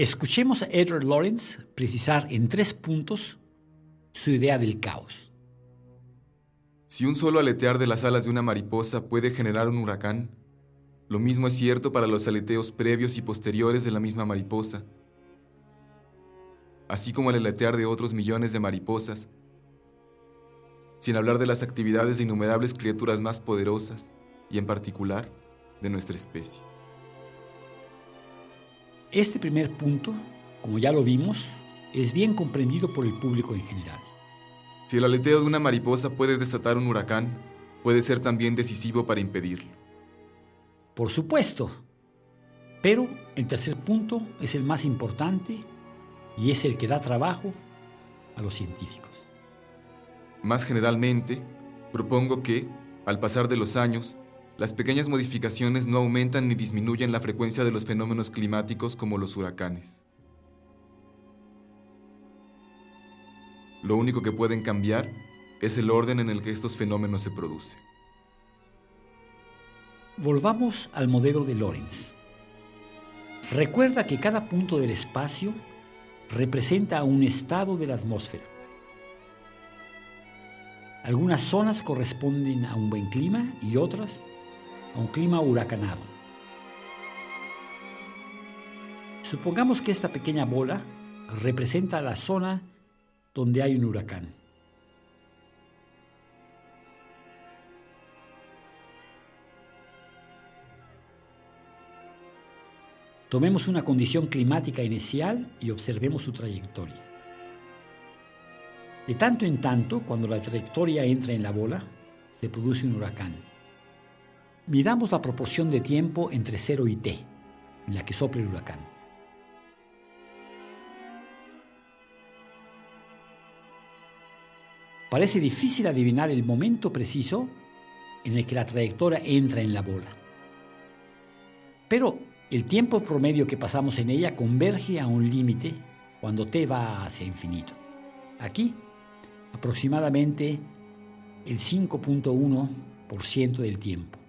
Escuchemos a Edward Lawrence precisar en tres puntos su idea del caos. Si un solo aletear de las alas de una mariposa puede generar un huracán, lo mismo es cierto para los aleteos previos y posteriores de la misma mariposa, así como el aletear de otros millones de mariposas, sin hablar de las actividades de innumerables criaturas más poderosas y en particular de nuestra especie. Este primer punto, como ya lo vimos, es bien comprendido por el público en general. Si el aleteo de una mariposa puede desatar un huracán, puede ser también decisivo para impedirlo. Por supuesto. Pero el tercer punto es el más importante y es el que da trabajo a los científicos. Más generalmente, propongo que, al pasar de los años, las pequeñas modificaciones no aumentan ni disminuyen la frecuencia de los fenómenos climáticos como los huracanes. Lo único que pueden cambiar es el orden en el que estos fenómenos se producen. Volvamos al modelo de Lorentz. Recuerda que cada punto del espacio representa un estado de la atmósfera. Algunas zonas corresponden a un buen clima y otras a un clima huracanado. Supongamos que esta pequeña bola representa la zona donde hay un huracán. Tomemos una condición climática inicial y observemos su trayectoria. De tanto en tanto, cuando la trayectoria entra en la bola, se produce un huracán. Midamos la proporción de tiempo entre 0 y t, en la que sopla el huracán. Parece difícil adivinar el momento preciso en el que la trayectoria entra en la bola. Pero el tiempo promedio que pasamos en ella converge a un límite cuando t va hacia infinito. Aquí, aproximadamente el 5.1% del tiempo.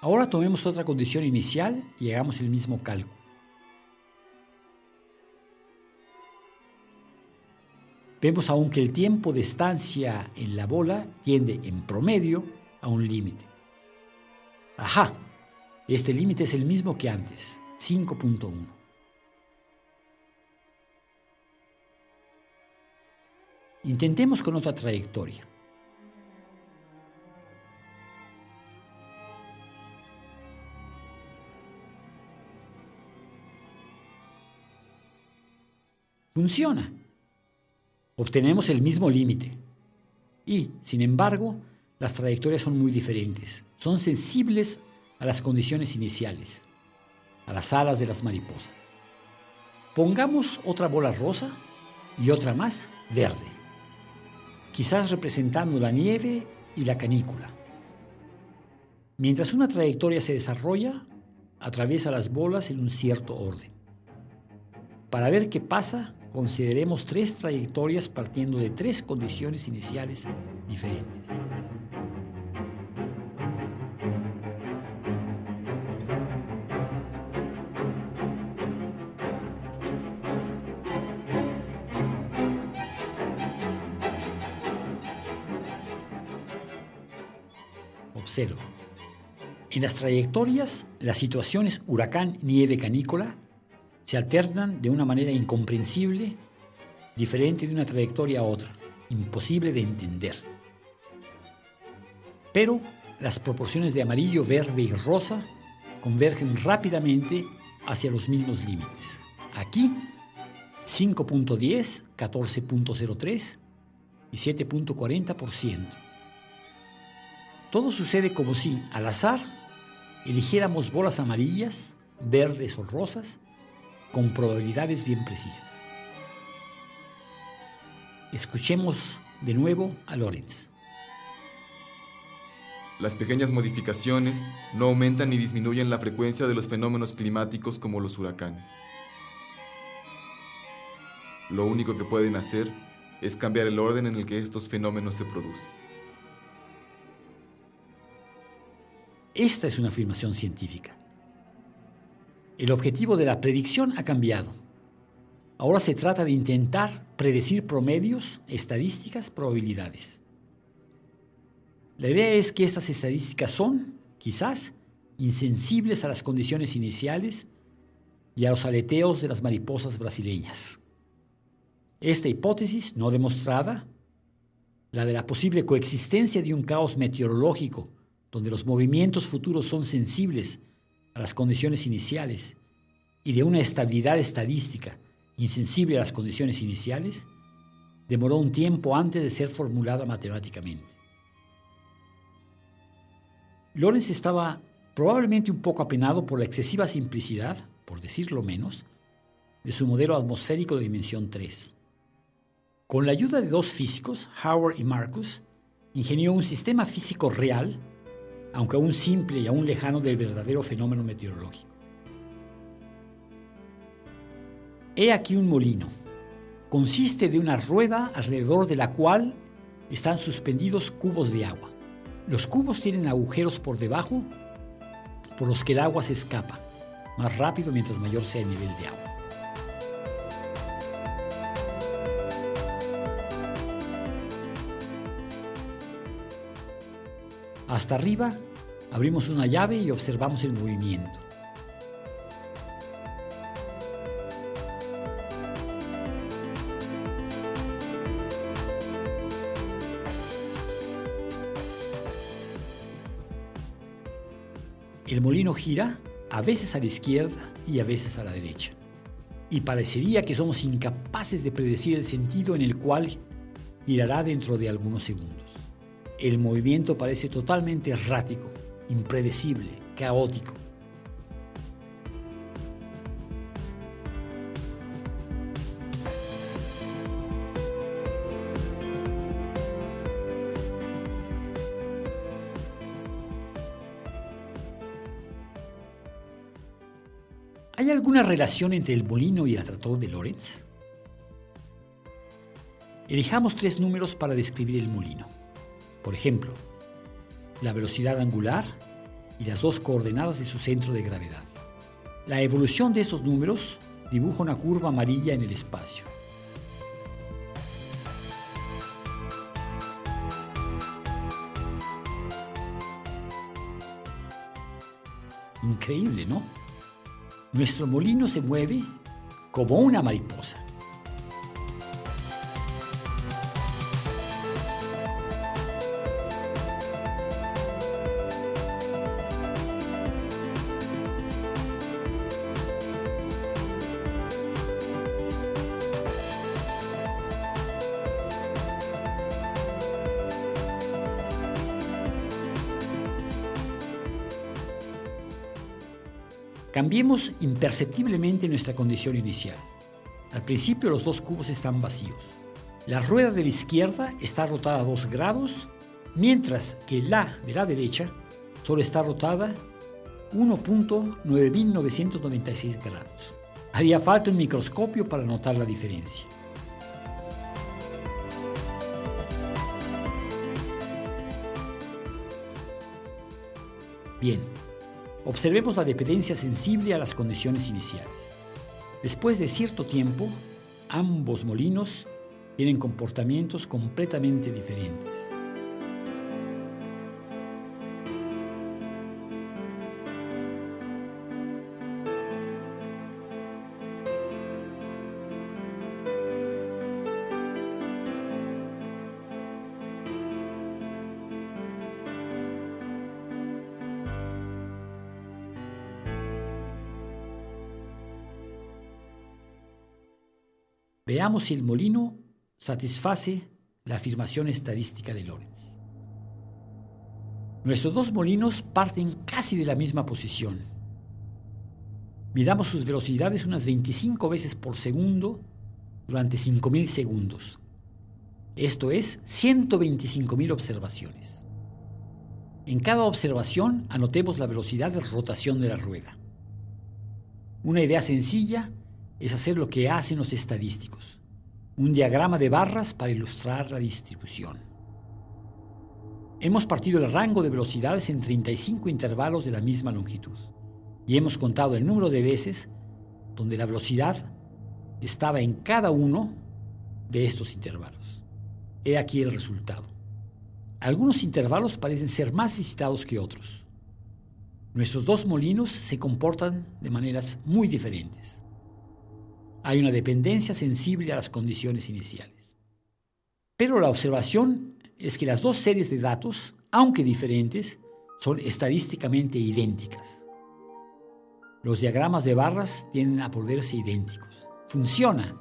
Ahora tomemos otra condición inicial y hagamos el mismo cálculo. Vemos aún que el tiempo de estancia en la bola tiende en promedio a un límite. Ajá, este límite es el mismo que antes, 5.1. Intentemos con otra trayectoria. Funciona. Obtenemos el mismo límite. Y, sin embargo, las trayectorias son muy diferentes. Son sensibles a las condiciones iniciales, a las alas de las mariposas. Pongamos otra bola rosa y otra más verde, quizás representando la nieve y la canícula. Mientras una trayectoria se desarrolla, atraviesa las bolas en un cierto orden. Para ver qué pasa, consideremos tres trayectorias partiendo de tres condiciones iniciales diferentes. Observa. En las trayectorias, las situaciones huracán, nieve, canícola se alternan de una manera incomprensible, diferente de una trayectoria a otra, imposible de entender. Pero las proporciones de amarillo, verde y rosa convergen rápidamente hacia los mismos límites. Aquí, 5.10, 14.03 y 7.40%. Todo sucede como si, al azar, eligiéramos bolas amarillas, verdes o rosas con probabilidades bien precisas. Escuchemos de nuevo a Lorenz. Las pequeñas modificaciones no aumentan ni disminuyen la frecuencia de los fenómenos climáticos como los huracanes. lo único que pueden hacer es cambiar el orden en el que estos fenómenos se producen. Esta es una afirmación científica. El objetivo de la predicción ha cambiado. Ahora se trata de intentar predecir promedios, estadísticas, probabilidades. La idea es que estas estadísticas son, quizás, insensibles a las condiciones iniciales y a los aleteos de las mariposas brasileñas. Esta hipótesis no demostrada, la de la posible coexistencia de un caos meteorológico donde los movimientos futuros son sensibles a las condiciones iniciales y de una estabilidad estadística insensible a las condiciones iniciales, demoró un tiempo antes de ser formulada matemáticamente. Lorenz estaba probablemente un poco apenado por la excesiva simplicidad, por decirlo menos, de su modelo atmosférico de dimensión 3. Con la ayuda de dos físicos, Howard y Marcus, ingenió un sistema físico real, aunque aún simple y aún lejano del verdadero fenómeno meteorológico. He aquí un molino. Consiste de una rueda alrededor de la cual están suspendidos cubos de agua. Los cubos tienen agujeros por debajo por los que el agua se escapa más rápido mientras mayor sea el nivel de agua. Hasta arriba abrimos una llave y observamos el movimiento. El molino gira a veces a la izquierda y a veces a la derecha. Y parecería que somos incapaces de predecir el sentido en el cual girará dentro de algunos segundos el movimiento parece totalmente errático, impredecible, caótico. ¿Hay alguna relación entre el molino y el atractor de Lorentz? Elijamos tres números para describir el molino. Por ejemplo, la velocidad angular y las dos coordenadas de su centro de gravedad. La evolución de estos números dibuja una curva amarilla en el espacio. Increíble, ¿no? Nuestro molino se mueve como una mariposa. Cambiemos imperceptiblemente nuestra condición inicial. Al principio los dos cubos están vacíos. La rueda de la izquierda está rotada a 2 grados, mientras que la de la derecha solo está rotada 1.9996 grados. Haría falta un microscopio para notar la diferencia. Bien, Observemos la dependencia sensible a las condiciones iniciales. Después de cierto tiempo, ambos molinos tienen comportamientos completamente diferentes. Veamos si el molino satisface la afirmación estadística de Lorentz. Nuestros dos molinos parten casi de la misma posición. Midamos sus velocidades unas 25 veces por segundo durante 5.000 segundos. Esto es 125.000 observaciones. En cada observación anotemos la velocidad de rotación de la rueda. Una idea sencilla es hacer lo que hacen los estadísticos, un diagrama de barras para ilustrar la distribución. Hemos partido el rango de velocidades en 35 intervalos de la misma longitud y hemos contado el número de veces donde la velocidad estaba en cada uno de estos intervalos. He aquí el resultado. Algunos intervalos parecen ser más visitados que otros. Nuestros dos molinos se comportan de maneras muy diferentes. Hay una dependencia sensible a las condiciones iniciales. Pero la observación es que las dos series de datos, aunque diferentes, son estadísticamente idénticas. Los diagramas de barras tienden a volverse idénticos. Funciona.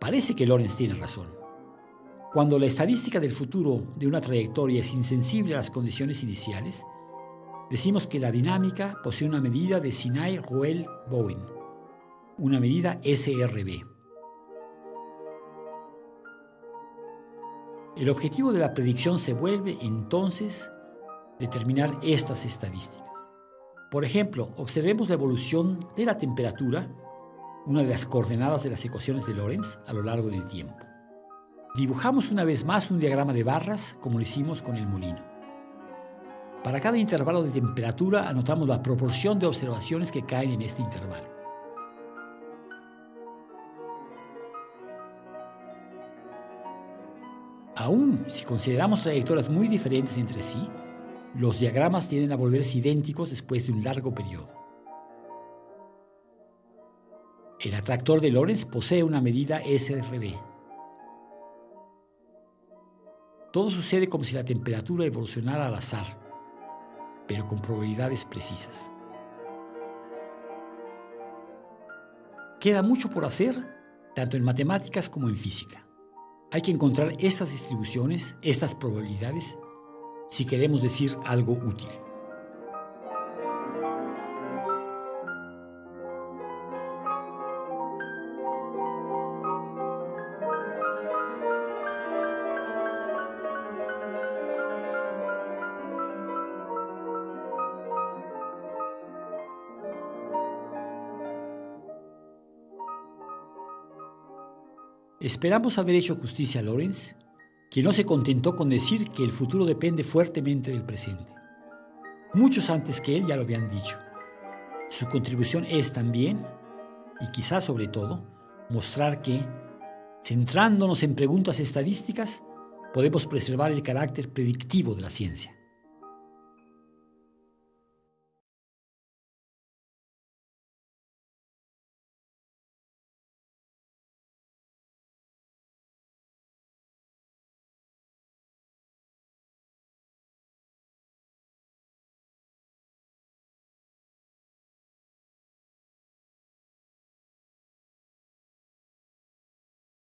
Parece que Lorenz tiene razón. Cuando la estadística del futuro de una trayectoria es insensible a las condiciones iniciales, decimos que la dinámica posee una medida de Sinai-Ruel-Bowen, una medida SRB. El objetivo de la predicción se vuelve entonces determinar estas estadísticas. Por ejemplo, observemos la evolución de la temperatura, una de las coordenadas de las ecuaciones de Lorentz, a lo largo del tiempo. Dibujamos una vez más un diagrama de barras como lo hicimos con el molino. Para cada intervalo de temperatura anotamos la proporción de observaciones que caen en este intervalo. Aún si consideramos trayectorias muy diferentes entre sí, los diagramas tienden a volverse idénticos después de un largo periodo. El atractor de Lorentz posee una medida SRB. Todo sucede como si la temperatura evolucionara al azar, pero con probabilidades precisas. Queda mucho por hacer, tanto en matemáticas como en física. Hay que encontrar estas distribuciones, estas probabilidades si queremos decir algo útil. Esperamos haber hecho justicia a Lawrence que no se contentó con decir que el futuro depende fuertemente del presente. Muchos antes que él ya lo habían dicho. Su contribución es también, y quizás sobre todo, mostrar que, centrándonos en preguntas estadísticas, podemos preservar el carácter predictivo de la ciencia.